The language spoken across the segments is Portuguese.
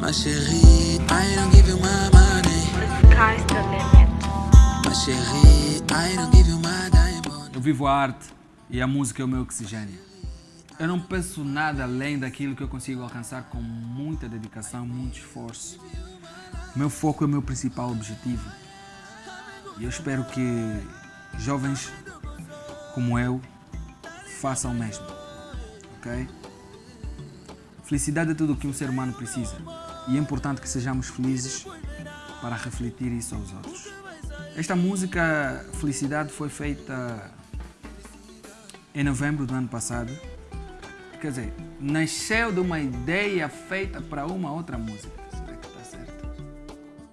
My chérie, I don't give you my money. My chérie, I don't give you my diamond. Eu vivo a arte e a música é o meu oxigênio. Eu não penso nada além daquilo que eu consigo alcançar com muita dedicação, muito esforço. Meu foco é o meu principal objetivo. E eu espero que jovens como eu façam o mesmo. Ok? Felicidade é tudo o que um ser humano precisa. E é importante que sejamos felizes para refletir isso aos outros. Esta música Felicidade foi feita em novembro do ano passado. Quer dizer, nasceu de uma ideia feita para uma outra música. Será que está certo?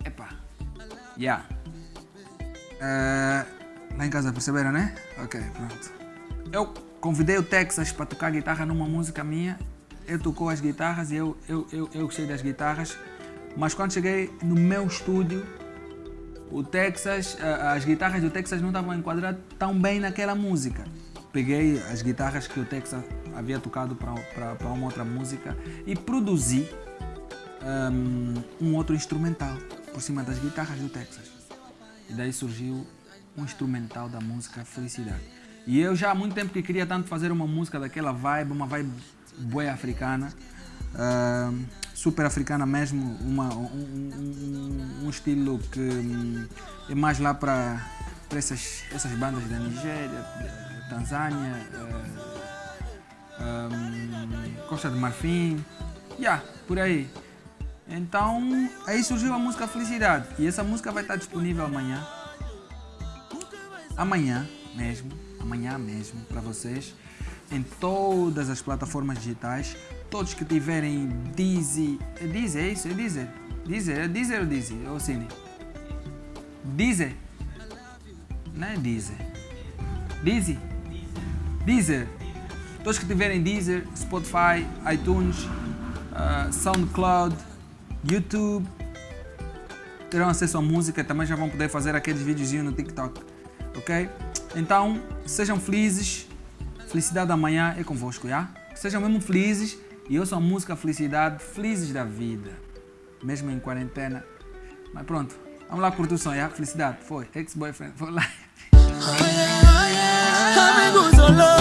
Epá. Yeah. Uh, lá em casa perceberam, né? Ok, pronto. Eu convidei o Texas para tocar guitarra numa música minha. Ele tocou as guitarras e eu, eu, eu, eu gostei das guitarras. Mas quando cheguei no meu estúdio, o Texas, as guitarras do Texas não estavam enquadradas tão bem naquela música. Peguei as guitarras que o Texas havia tocado para uma outra música e produzi um, um outro instrumental por cima das guitarras do Texas. E daí surgiu um instrumental da música Felicidade. E eu já há muito tempo que queria tanto fazer uma música daquela vibe, uma vibe boa africana, uh, super africana mesmo, uma, um, um, um, estilo que um, é mais lá para essas, essas bandas da Nigéria, Tanzânia, uh, Costa de Marfim, yeah, por aí. Então, aí surgiu a música Felicidade. E essa música vai estar disponível amanhã. Amanhã mesmo, amanhã mesmo, para vocês. Em todas as plataformas digitais. Todos que tiverem Deezer... É Deezer, é isso? É Deezer? Deezer, é Deezer ou Deezer? Ou Cine? Deezer? Não é Deezer. Deezer? Deezer. Todos que tiverem Deezer, Spotify, iTunes, uh, SoundCloud, YouTube, terão acesso à música, também já vão poder fazer aqueles videozinhos no TikTok, ok? Então, sejam felizes, felicidade amanhã é convosco, já? Sejam mesmo felizes e ouçam a música Felicidade, felizes da vida, mesmo em quarentena. Mas pronto, vamos lá curtir o som, já? Felicidade, foi, ex-boyfriend, foi lá. Oh yeah, oh yeah. Amigos, olá.